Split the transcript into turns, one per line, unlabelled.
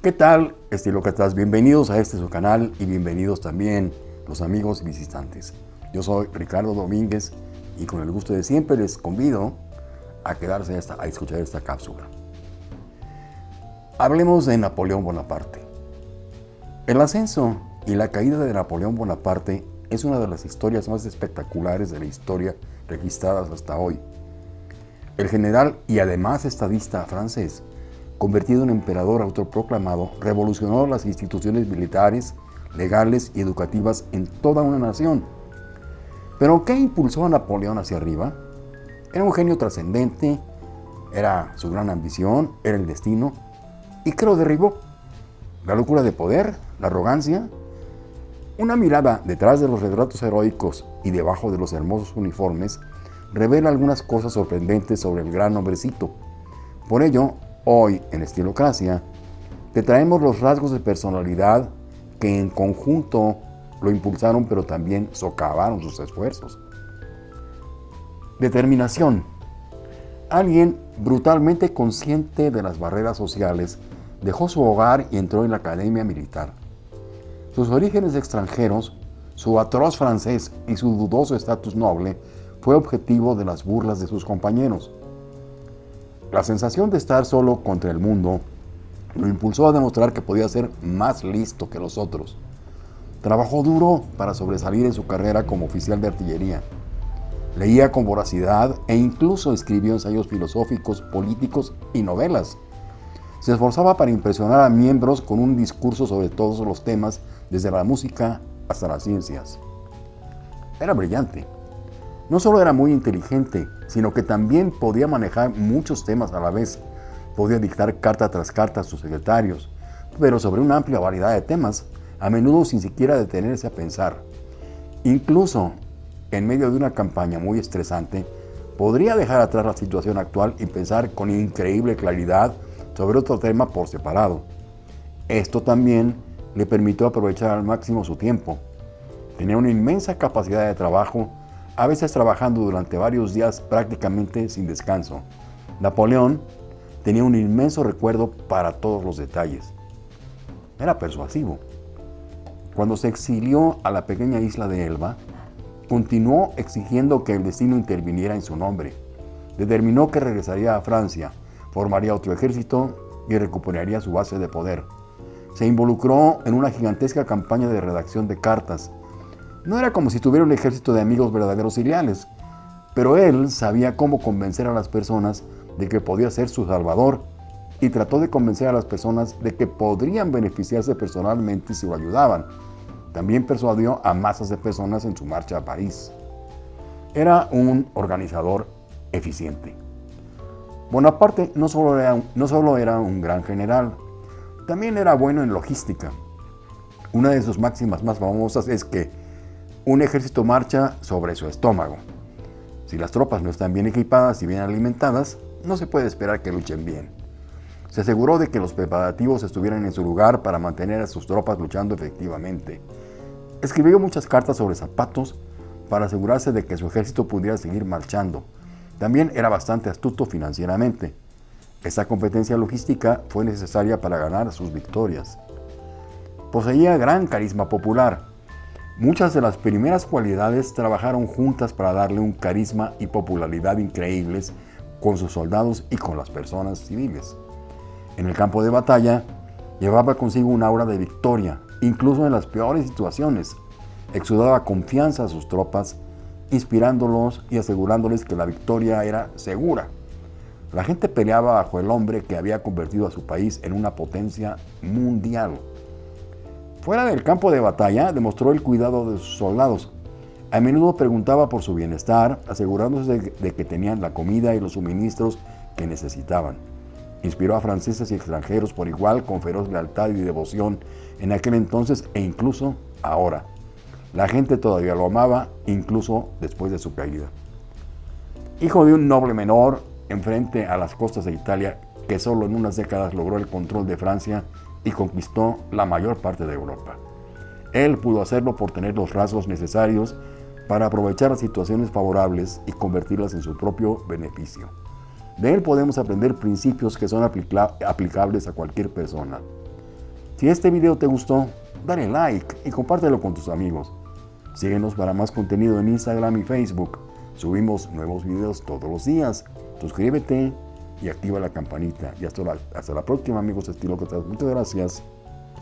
¿Qué tal, estilócratas? Bienvenidos a este su canal y bienvenidos también los amigos y visitantes. Yo soy Ricardo Domínguez y con el gusto de siempre les convido a quedarse esta, a escuchar esta cápsula. Hablemos de Napoleón Bonaparte. El ascenso y la caída de Napoleón Bonaparte es una de las historias más espectaculares de la historia registradas hasta hoy. El general y además estadista francés convertido en emperador autoproclamado, revolucionó las instituciones militares, legales y educativas en toda una nación. Pero ¿qué impulsó a Napoleón hacia arriba? Era un genio trascendente, era su gran ambición, era el destino, y ¿qué lo derribó? La locura de poder, la arrogancia. Una mirada detrás de los retratos heroicos y debajo de los hermosos uniformes revela algunas cosas sorprendentes sobre el gran hombrecito. Por ello, Hoy, en Estilocracia, te traemos los rasgos de personalidad que en conjunto lo impulsaron, pero también socavaron sus esfuerzos. Determinación. Alguien brutalmente consciente de las barreras sociales dejó su hogar y entró en la academia militar. Sus orígenes extranjeros, su atroz francés y su dudoso estatus noble fue objetivo de las burlas de sus compañeros. La sensación de estar solo contra el mundo lo impulsó a demostrar que podía ser más listo que los otros. Trabajó duro para sobresalir en su carrera como oficial de artillería. Leía con voracidad e incluso escribió ensayos filosóficos, políticos y novelas. Se esforzaba para impresionar a miembros con un discurso sobre todos los temas, desde la música hasta las ciencias. Era brillante. No solo era muy inteligente, sino que también podía manejar muchos temas a la vez. Podía dictar carta tras carta a sus secretarios, pero sobre una amplia variedad de temas, a menudo sin siquiera detenerse a pensar. Incluso en medio de una campaña muy estresante, podría dejar atrás la situación actual y pensar con increíble claridad sobre otro tema por separado. Esto también le permitió aprovechar al máximo su tiempo. Tenía una inmensa capacidad de trabajo a veces trabajando durante varios días prácticamente sin descanso. Napoleón tenía un inmenso recuerdo para todos los detalles. Era persuasivo. Cuando se exilió a la pequeña isla de Elba, continuó exigiendo que el destino interviniera en su nombre. Determinó que regresaría a Francia, formaría otro ejército y recuperaría su base de poder. Se involucró en una gigantesca campaña de redacción de cartas no era como si tuviera un ejército de amigos verdaderos y leales, pero él sabía cómo convencer a las personas de que podía ser su salvador y trató de convencer a las personas de que podrían beneficiarse personalmente si lo ayudaban. También persuadió a masas de personas en su marcha a París. Era un organizador eficiente. Bonaparte no solo era, no solo era un gran general, también era bueno en logística. Una de sus máximas más famosas es que un ejército marcha sobre su estómago. Si las tropas no están bien equipadas y bien alimentadas, no se puede esperar que luchen bien. Se aseguró de que los preparativos estuvieran en su lugar para mantener a sus tropas luchando efectivamente. Escribió muchas cartas sobre zapatos para asegurarse de que su ejército pudiera seguir marchando. También era bastante astuto financieramente. Esa competencia logística fue necesaria para ganar sus victorias. Poseía gran carisma popular, Muchas de las primeras cualidades trabajaron juntas para darle un carisma y popularidad increíbles con sus soldados y con las personas civiles. En el campo de batalla, llevaba consigo un aura de victoria, incluso en las peores situaciones. Exudaba confianza a sus tropas, inspirándolos y asegurándoles que la victoria era segura. La gente peleaba bajo el hombre que había convertido a su país en una potencia mundial. Fuera del campo de batalla, demostró el cuidado de sus soldados. A menudo preguntaba por su bienestar, asegurándose de, que tenían la comida y los suministros que necesitaban. Inspiró a franceses y extranjeros por igual con feroz lealtad y devoción en aquel entonces e incluso ahora. La gente todavía lo amaba, incluso después de su caída. Hijo de un noble menor, enfrente a las costas de Italia, que solo en unas décadas logró el control de Francia y conquistó la mayor parte de Europa. Él pudo hacerlo por tener los rasgos necesarios para aprovechar las situaciones favorables y convertirlas en su propio beneficio. De él podemos aprender principios que son aplicables a cualquier persona. Si este video te gustó, dale like y compártelo con tus amigos. Síguenos para más contenido en Instagram y Facebook. Subimos nuevos videos todos los días. Suscríbete y activa la campanita. Y hasta la, hasta la próxima amigos que Muchas gracias.